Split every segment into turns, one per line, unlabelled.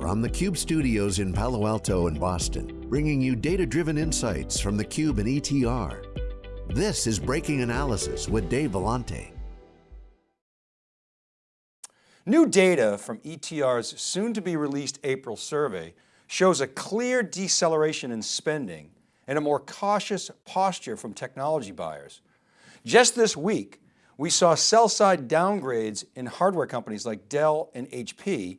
From the Cube studios in Palo Alto and Boston, bringing you data-driven insights from the Cube and ETR. This is Breaking Analysis with Dave Vellante.
New data from ETR's soon to be released April survey shows a clear deceleration in spending and a more cautious posture from technology buyers. Just this week, we saw sell side downgrades in hardware companies like Dell and HP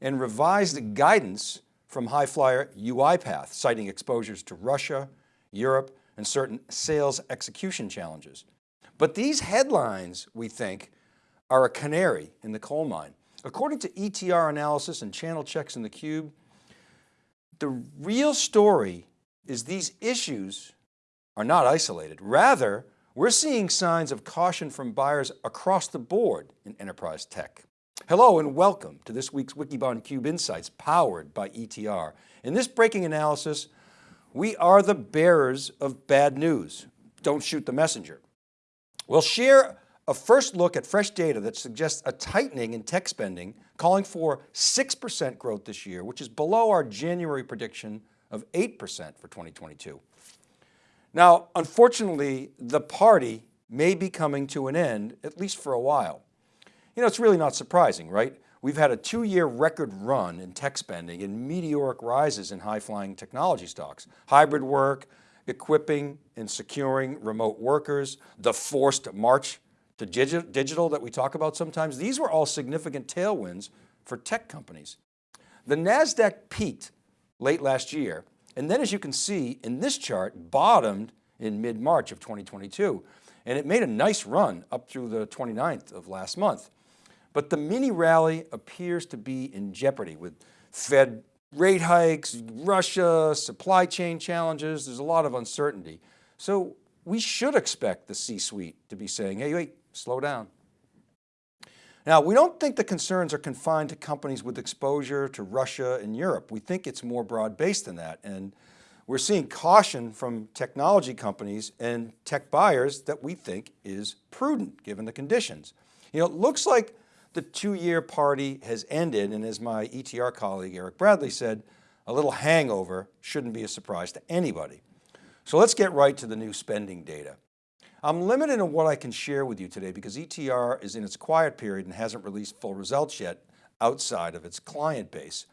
and revised guidance from high flyer UiPath, citing exposures to Russia, Europe, and certain sales execution challenges. But these headlines, we think, are a canary in the coal mine. According to ETR analysis and channel checks in the cube, the real story is these issues are not isolated. Rather, we're seeing signs of caution from buyers across the board in enterprise tech. Hello and welcome to this week's Wikibon Cube Insights powered by ETR. In this breaking analysis, we are the bearers of bad news. Don't shoot the messenger. We'll share a first look at fresh data that suggests a tightening in tech spending, calling for 6% growth this year, which is below our January prediction of 8% for 2022. Now, unfortunately, the party may be coming to an end, at least for a while. You know, it's really not surprising, right? We've had a two year record run in tech spending and meteoric rises in high flying technology stocks, hybrid work, equipping and securing remote workers, the forced march to digital that we talk about sometimes. These were all significant tailwinds for tech companies. The NASDAQ peaked late last year. And then as you can see in this chart, bottomed in mid-March of 2022. And it made a nice run up through the 29th of last month. But the mini rally appears to be in jeopardy with Fed rate hikes, Russia, supply chain challenges. There's a lot of uncertainty. So we should expect the C-suite to be saying, hey, wait, slow down. Now, we don't think the concerns are confined to companies with exposure to Russia and Europe. We think it's more broad based than that. And we're seeing caution from technology companies and tech buyers that we think is prudent given the conditions. You know, it looks like the two-year party has ended and as my ETR colleague Eric Bradley said, a little hangover shouldn't be a surprise to anybody. So let's get right to the new spending data. I'm limited in what I can share with you today because ETR is in its quiet period and hasn't released full results yet outside of its client base.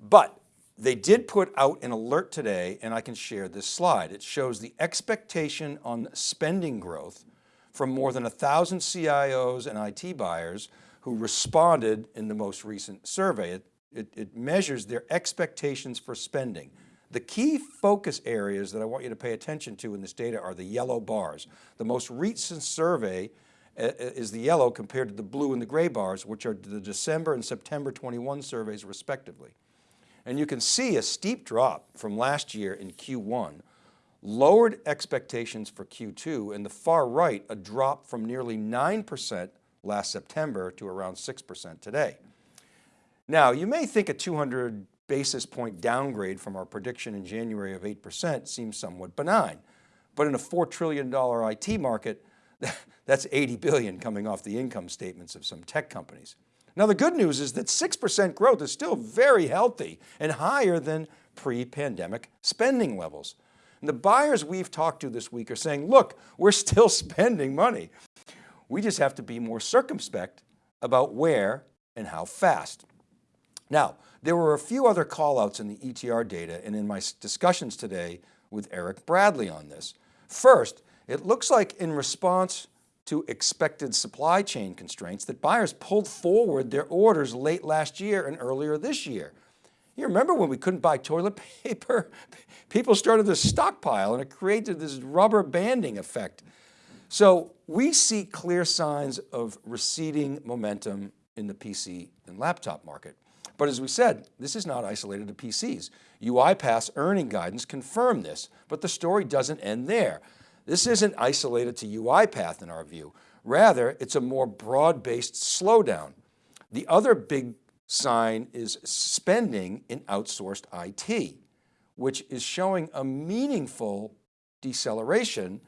But they did put out an alert today and I can share this slide. It shows the expectation on spending growth from more than a thousand CIOs and IT buyers who responded in the most recent survey. It, it, it, measures their expectations for spending. The key focus areas that I want you to pay attention to in this data are the yellow bars. The most recent survey uh, uh, is the yellow compared to the blue and the gray bars, which are the December and September 21 surveys respectively. And you can see a steep drop from last year in Q1, lowered expectations for Q2, and the far right, a drop from nearly 9% last September to around 6% today. Now, you may think a 200 basis point downgrade from our prediction in January of 8% seems somewhat benign, but in a $4 trillion IT market, that's 80 billion coming off the income statements of some tech companies. Now the good news is that 6% growth is still very healthy and higher than pre-pandemic spending levels. And the buyers we've talked to this week are saying, look, we're still spending money. We just have to be more circumspect about where and how fast. Now, there were a few other callouts in the ETR data and in my discussions today with Eric Bradley on this. First, it looks like in response to expected supply chain constraints that buyers pulled forward their orders late last year and earlier this year. You remember when we couldn't buy toilet paper? People started to stockpile and it created this rubber banding effect so we see clear signs of receding momentum in the PC and laptop market. But as we said, this is not isolated to PCs. UiPath's earning guidance confirmed this, but the story doesn't end there. This isn't isolated to UiPath in our view. Rather, it's a more broad-based slowdown. The other big sign is spending in outsourced IT, which is showing a meaningful deceleration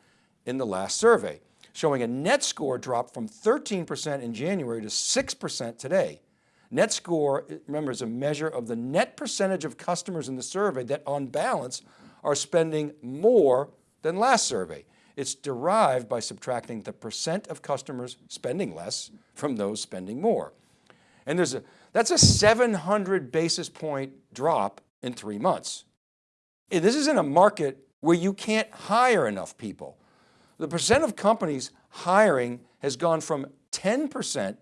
in the last survey, showing a net score drop from 13% in January to 6% today. Net score, remember, is a measure of the net percentage of customers in the survey that on balance are spending more than last survey. It's derived by subtracting the percent of customers spending less from those spending more. And there's a, that's a 700 basis point drop in three months. This is in a market where you can't hire enough people. The percent of companies hiring has gone from 10%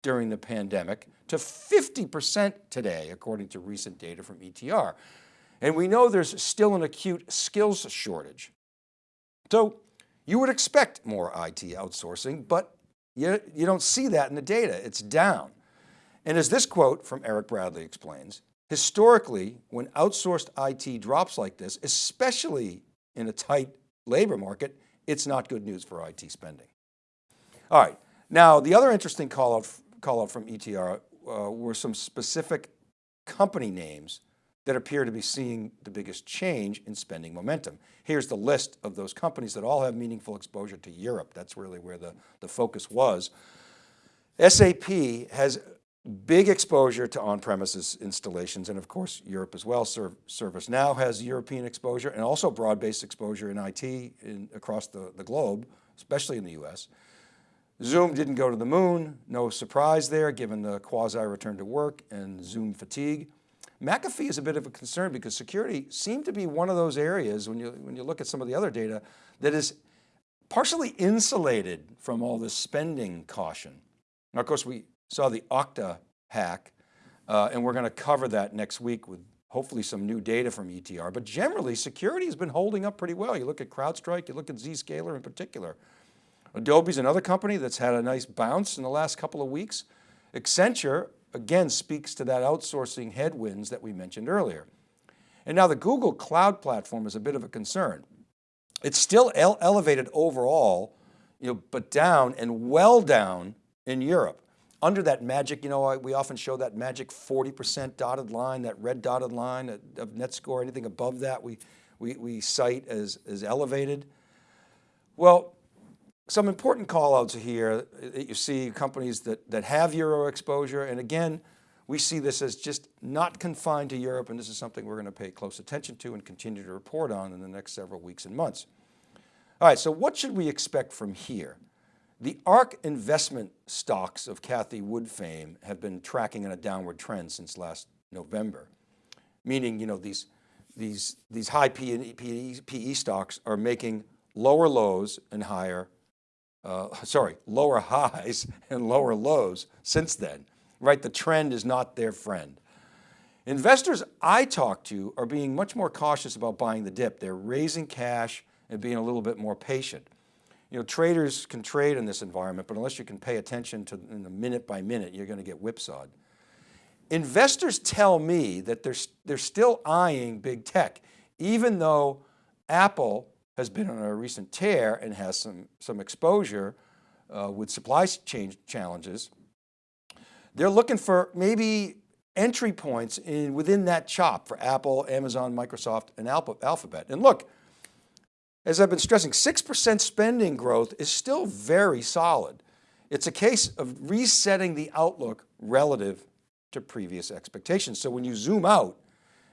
during the pandemic to 50% today, according to recent data from ETR. And we know there's still an acute skills shortage. So you would expect more IT outsourcing, but you, you don't see that in the data, it's down. And as this quote from Eric Bradley explains, historically, when outsourced IT drops like this, especially in a tight labor market, it's not good news for IT spending. All right, now the other interesting call out, call out from ETR uh, were some specific company names that appear to be seeing the biggest change in spending momentum. Here's the list of those companies that all have meaningful exposure to Europe. That's really where the, the focus was. SAP has big exposure to on-premises installations and of course Europe as well. ServiceNow has European exposure and also broad-based exposure in IT in, across the, the globe, especially in the US. Zoom didn't go to the moon, no surprise there given the quasi return to work and Zoom fatigue. McAfee is a bit of a concern because security seemed to be one of those areas when you, when you look at some of the other data that is partially insulated from all this spending caution. Now, of course, we saw the Okta hack uh, and we're going to cover that next week with hopefully some new data from ETR, but generally security has been holding up pretty well. You look at CrowdStrike, you look at Zscaler in particular. Adobe's another company that's had a nice bounce in the last couple of weeks. Accenture again speaks to that outsourcing headwinds that we mentioned earlier. And now the Google Cloud Platform is a bit of a concern. It's still ele elevated overall, you know, but down and well down in Europe. Under that magic, you know, we often show that magic 40% dotted line, that red dotted line of net score, anything above that we, we, we cite as, as elevated. Well, some important call outs here that you see companies that, that have Euro exposure. And again, we see this as just not confined to Europe. And this is something we're going to pay close attention to and continue to report on in the next several weeks and months. All right, so what should we expect from here? The ARK investment stocks of Cathie Wood fame have been tracking in a downward trend since last November, meaning you know, these, these, these high PE, PE stocks are making lower lows and higher uh, sorry, lower highs and lower lows since then, right? The trend is not their friend. Investors I talk to are being much more cautious about buying the dip. They're raising cash and being a little bit more patient. You know, traders can trade in this environment, but unless you can pay attention to in the minute by minute, you're going to get whipsawed. Investors tell me that they're, they're still eyeing big tech, even though Apple has been on a recent tear and has some, some exposure uh, with supply chain challenges. They're looking for maybe entry points in within that chop for Apple, Amazon, Microsoft, and Alphabet. And look, as I've been stressing, 6% spending growth is still very solid. It's a case of resetting the outlook relative to previous expectations. So when you zoom out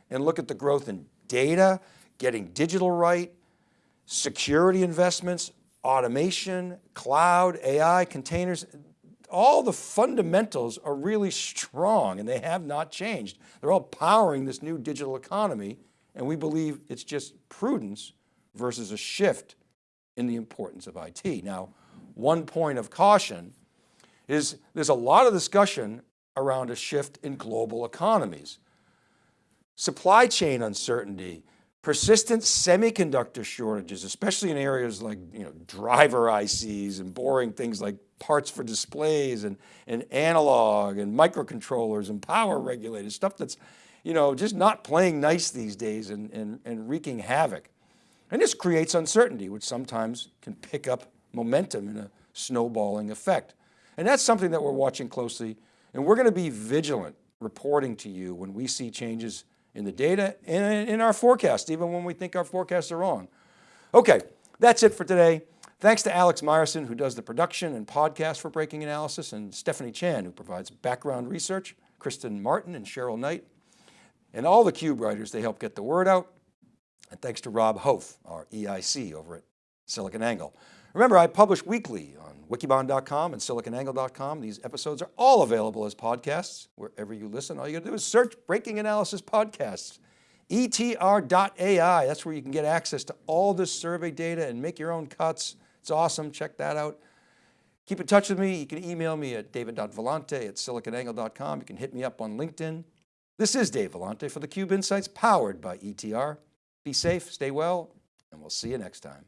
and look at the growth in data, getting digital right, security investments, automation, cloud, AI, containers, all the fundamentals are really strong and they have not changed. They're all powering this new digital economy and we believe it's just prudence versus a shift in the importance of IT. Now, one point of caution is there's a lot of discussion around a shift in global economies. Supply chain uncertainty, persistent semiconductor shortages, especially in areas like you know, driver ICs and boring things like parts for displays and, and analog and microcontrollers and power regulators, stuff that's you know, just not playing nice these days and, and, and wreaking havoc. And this creates uncertainty, which sometimes can pick up momentum in a snowballing effect. And that's something that we're watching closely and we're going to be vigilant reporting to you when we see changes in the data and in our forecast, even when we think our forecasts are wrong. Okay, that's it for today. Thanks to Alex Myerson, who does the production and podcast for Breaking Analysis, and Stephanie Chan, who provides background research, Kristen Martin and Cheryl Knight, and all the CUBE writers, they help get the word out. And thanks to Rob Hof, our EIC over at SiliconANGLE. Remember, I publish weekly on wikibon.com and siliconangle.com. These episodes are all available as podcasts. Wherever you listen, all you got to do is search Breaking Analysis Podcasts. ETR.ai, that's where you can get access to all this survey data and make your own cuts. It's awesome, check that out. Keep in touch with me. You can email me at david.vellante at siliconangle.com. You can hit me up on LinkedIn. This is Dave Vellante for theCUBE Insights powered by ETR. Be safe, stay well, and we'll see you next time.